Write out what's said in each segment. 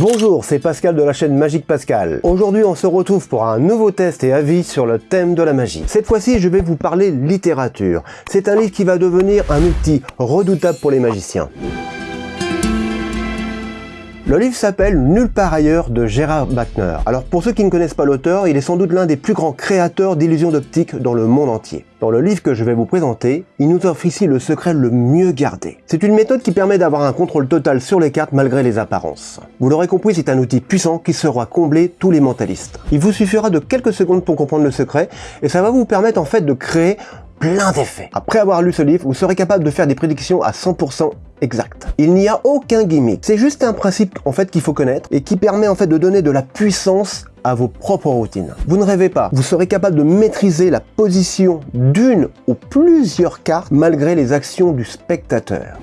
Bonjour, c'est Pascal de la chaîne Magique Pascal. Aujourd'hui, on se retrouve pour un nouveau test et avis sur le thème de la magie. Cette fois-ci, je vais vous parler littérature. C'est un livre qui va devenir un outil redoutable pour les magiciens. Le livre s'appelle Nulle part ailleurs de Gérard Bachner. Alors pour ceux qui ne connaissent pas l'auteur, il est sans doute l'un des plus grands créateurs d'illusions d'optique dans le monde entier. Dans le livre que je vais vous présenter, il nous offre ici le secret le mieux gardé. C'est une méthode qui permet d'avoir un contrôle total sur les cartes malgré les apparences. Vous l'aurez compris, c'est un outil puissant qui sera combler tous les mentalistes. Il vous suffira de quelques secondes pour comprendre le secret et ça va vous permettre en fait de créer plein d'effets. Après avoir lu ce livre, vous serez capable de faire des prédictions à 100% exact. Il n'y a aucun gimmick. C'est juste un principe en fait qu'il faut connaître et qui permet en fait de donner de la puissance à vos propres routines. Vous ne rêvez pas, vous serez capable de maîtriser la position d'une ou plusieurs cartes malgré les actions du spectateur.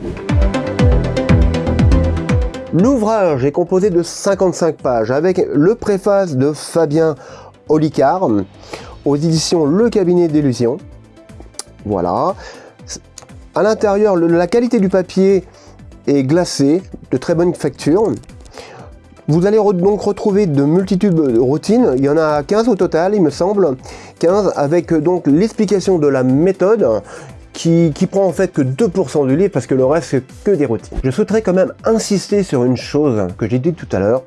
L'ouvrage est composé de 55 pages avec le préface de Fabien Olicard aux éditions Le Cabinet d'Illusion. Voilà. À l'intérieur, la qualité du papier est glacée, de très bonne facture. Vous allez donc retrouver de multitudes de routines, il y en a 15 au total il me semble, 15 avec donc l'explication de la méthode qui, qui, prend en fait que 2% du livre parce que le reste c'est que des routines. Je souhaiterais quand même insister sur une chose que j'ai dit tout à l'heure,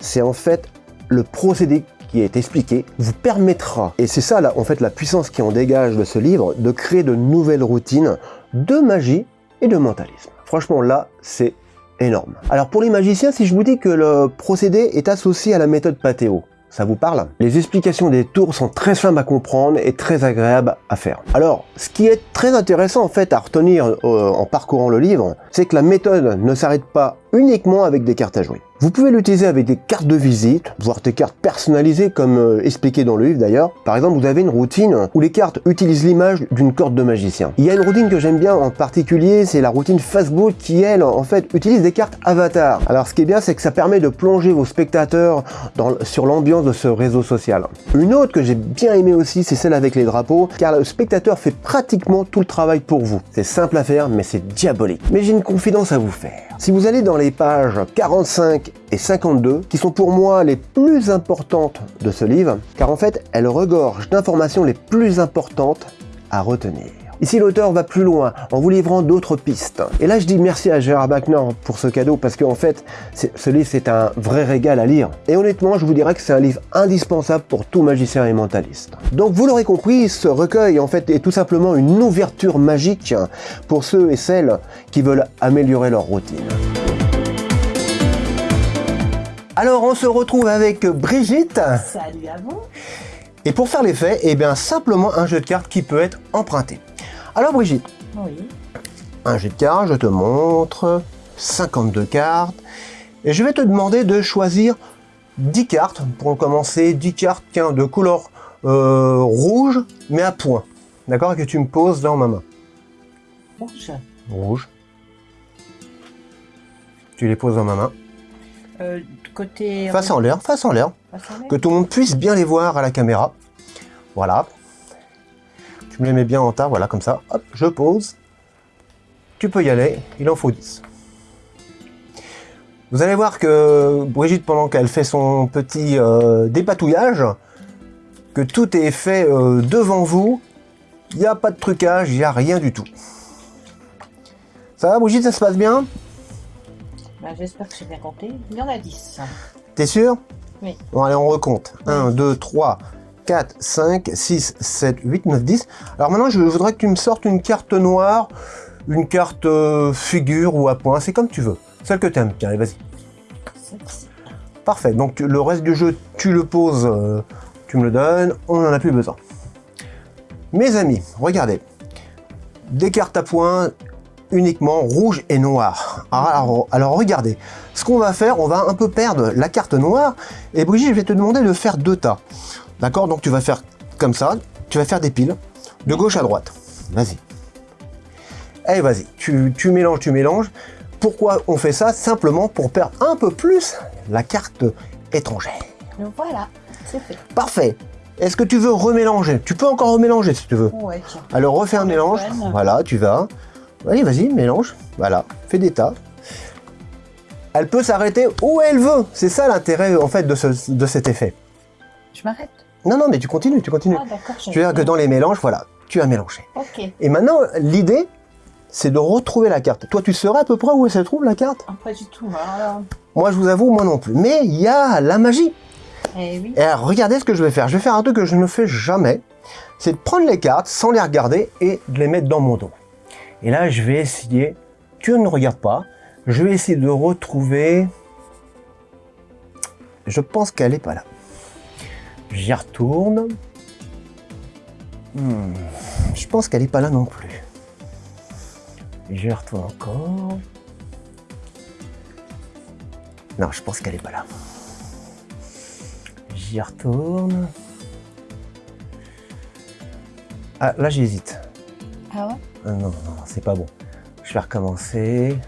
c'est en fait le procédé qui est expliqué vous permettra, et c'est ça là, en fait la puissance qui en dégage de ce livre, de créer de nouvelles routines de magie et de mentalisme. Franchement là, c'est énorme. Alors pour les magiciens, si je vous dis que le procédé est associé à la méthode Pathéo, ça vous parle? Les explications des tours sont très simples à comprendre et très agréables à faire. Alors, ce qui est très intéressant en fait à retenir euh, en parcourant le livre, c'est que la méthode ne s'arrête pas uniquement avec des cartes à jouer. Vous pouvez l'utiliser avec des cartes de visite, voire des cartes personnalisées comme euh, expliqué dans le livre d'ailleurs. Par exemple, vous avez une routine où les cartes utilisent l'image d'une corde de magicien. Il y a une routine que j'aime bien en particulier, c'est la routine Facebook qui, elle, en fait, utilise des cartes avatar. Alors ce qui est bien, c'est que ça permet de plonger vos spectateurs dans, sur l'ambiance de ce réseau social. Une autre que j'ai bien aimé aussi, c'est celle avec les drapeaux, car le spectateur fait pratiquement tout le travail pour vous. C'est simple à faire, mais c'est diabolique. Mais j'ai une confidence à vous faire. Si vous allez dans les pages 45 et 52, qui sont pour moi les plus importantes de ce livre, car en fait, elles regorgent d'informations les plus importantes à retenir. Ici, l'auteur va plus loin en vous livrant d'autres pistes. Et là, je dis merci à Gérard Bachner pour ce cadeau parce qu'en fait, ce livre, c'est un vrai régal à lire. Et honnêtement, je vous dirais que c'est un livre indispensable pour tout magicien et mentaliste. Donc, vous l'aurez compris, ce recueil, en fait, est tout simplement une ouverture magique pour ceux et celles qui veulent améliorer leur routine. Alors, on se retrouve avec Brigitte. Salut à vous. Et pour faire l'effet, eh bien, simplement un jeu de cartes qui peut être emprunté. Alors Brigitte, oui. un jet de cartes, je te montre, 52 cartes, et je vais te demander de choisir 10 cartes, pour commencer, 10 cartes de couleur euh, rouge, mais à point, d'accord, que tu me poses dans ma main. Rouge. Rouge. Tu les poses dans ma main. Euh, côté... Face en l'air, face en l'air, que tout le monde puisse bien les voir à la caméra. Voilà, je me les mets bien en tas, voilà, comme ça. Hop, je pose. Tu peux y aller, il en faut 10. Vous allez voir que Brigitte, pendant qu'elle fait son petit euh, dépatouillage, que tout est fait euh, devant vous, il n'y a pas de trucage, il n'y a rien du tout. Ça va Brigitte, ça se passe bien? Bah, J'espère que j'ai bien compté. Il y en a 10. T'es sûr? Oui. Bon allez, on recompte. 1, 2, 3, 4, 5, 6, 7, 8, 9, 10. Alors maintenant, je voudrais que tu me sortes une carte noire, une carte euh, figure ou à point, c'est comme tu veux. Celle que tu aimes. Tiens, allez, vas-y. Parfait. Donc le reste du jeu, tu le poses, euh, tu me le donnes, on n'en a plus besoin. Mes amis, regardez. Des cartes à points uniquement rouge et noir. Alors, alors regardez, ce qu'on va faire, on va un peu perdre la carte noire, et Brigitte, je vais te demander de faire deux tas. D'accord Donc tu vas faire comme ça, tu vas faire des piles, de gauche à droite. Vas-y. Allez, vas-y, tu, mélanges, tu mélanges. Pourquoi on fait ça? Simplement pour perdre un peu plus la carte étrangère. Voilà, c'est fait. Parfait. Est-ce que tu veux remélanger? Tu peux encore remélanger si tu veux. Ouais, Alors refais un mélange. Voilà, tu vas. Allez, vas-y, mélange. Voilà, fais des tas. elle peut s'arrêter où elle veut. C'est ça l'intérêt en fait de, ce- de cet effet. Je m'arrête. Non, non, mais tu continues, tu continues. Ah, d'accord. tu veux dire que dans les mélanges, voilà, tu as mélangé. Ok. Et maintenant, l'idée, c'est de retrouver la carte. Toi, tu saurais à peu près où elle se trouve, la carte? Ah, pas du tout. Alors, Moi, je vous avoue, moi non plus. Mais il y a la magie. eh oui. Et alors, regardez ce que je vais faire. Je vais faire un truc que je ne fais jamais. C'est de prendre les cartes sans les regarder et de les mettre dans mon dos. Et là, je vais essayer... Tu ne regardes pas. Je vais essayer de retrouver... Je pense qu'elle n'est pas là. J'y retourne. Hmm, Je pense qu'elle n'est pas là non plus. J'y retourne encore. Non, je pense qu'elle n'est pas là. J'y retourne. Ah, là j'hésite. Ah ouais? Ah, non, non, c'est pas bon. Je vais recommencer.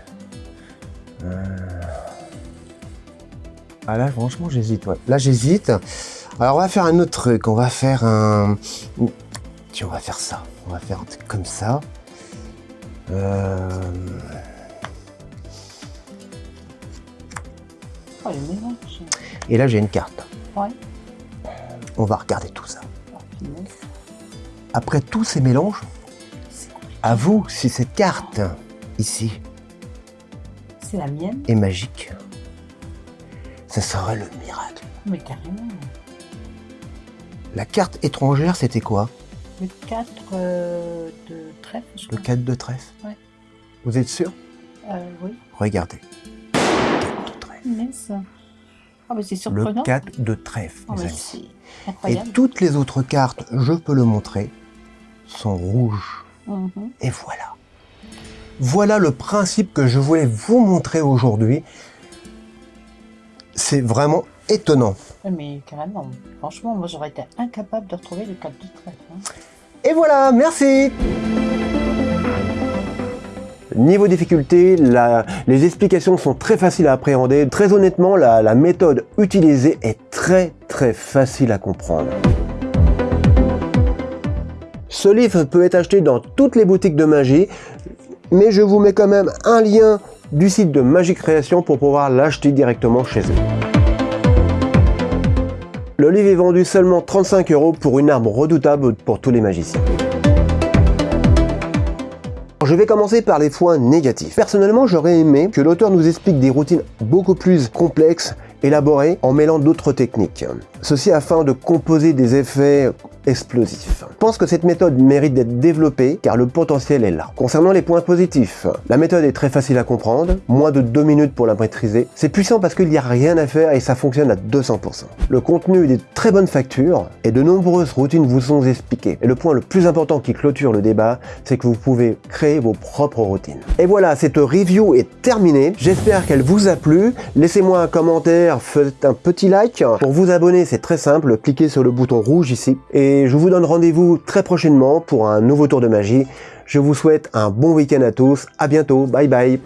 Euh. Ah là, franchement, j'hésite. ouais. Là, j'hésite. Alors, on va faire un autre truc. On va faire un... Tiens, on va faire ça. On va faire un truc comme ça. Euh... Oh, mélange. Et là, j'ai une carte. Ouais. On va regarder tout ça. Oh. Après tous ces mélanges, à vous si cette carte, ici, C'est la mienne est magique. Ça serait le miracle. Mais carrément. La carte étrangère, c'était quoi? Le 4 euh, de trèfle, je Le crois. 4 de trèfle? Ouais. Vous êtes sûr? Euh, oui. Regardez. 4 de trèfle. Ah, mais c'est Le surprenant. 4 de trèfle, Ah, mes mais amis. Et toutes les autres cartes, je peux le montrer, sont rouges. Mhm. Et voilà. Voilà le principe que je voulais vous montrer aujourd'hui. C'est vraiment étonnant. Mais carrément. Franchement, moi, j'aurais été incapable de retrouver le 4 de trèfle. hein. Et voilà, merci Niveau difficulté, la- les explications sont très faciles à appréhender. Très honnêtement, la, la méthode utilisée est très très facile à comprendre. Ce livre peut être acheté dans toutes les boutiques de magie, mais je vous mets quand même un lien du site de Magie Création pour pouvoir l'acheter directement chez eux. Le livre est vendu seulement 35 euros pour une arme redoutable pour tous les magiciens. Je vais commencer par les points négatifs. Personnellement, j'aurais aimé que l'auteur nous explique des routines beaucoup plus complexes, élaborées, en mêlant d'autres techniques. Ceci afin de composer des effets explosifs. Je pense que cette méthode mérite d'être développée car le potentiel est là. Concernant les points positifs, la méthode est très facile à comprendre, moins de 2 minutes pour la maîtriser. C'est puissant parce qu'il n'y a rien à faire et ça fonctionne à 200%. Le contenu est de très bonne facture et de nombreuses routines vous sont expliquées. Et le point le plus important qui clôture le débat, c'est que vous pouvez créer vos propres routines. Et voilà, cette review est terminée. J'espère qu'elle vous a plu. Laissez-moi un commentaire, faites un petit like. Pour vous abonner, c'est très simple, cliquez sur le bouton rouge ici. Et je vous donne rendez-vous très prochainement pour un nouveau tour de magie. Je vous souhaite un bon week-end à tous. À bientôt. Bye bye.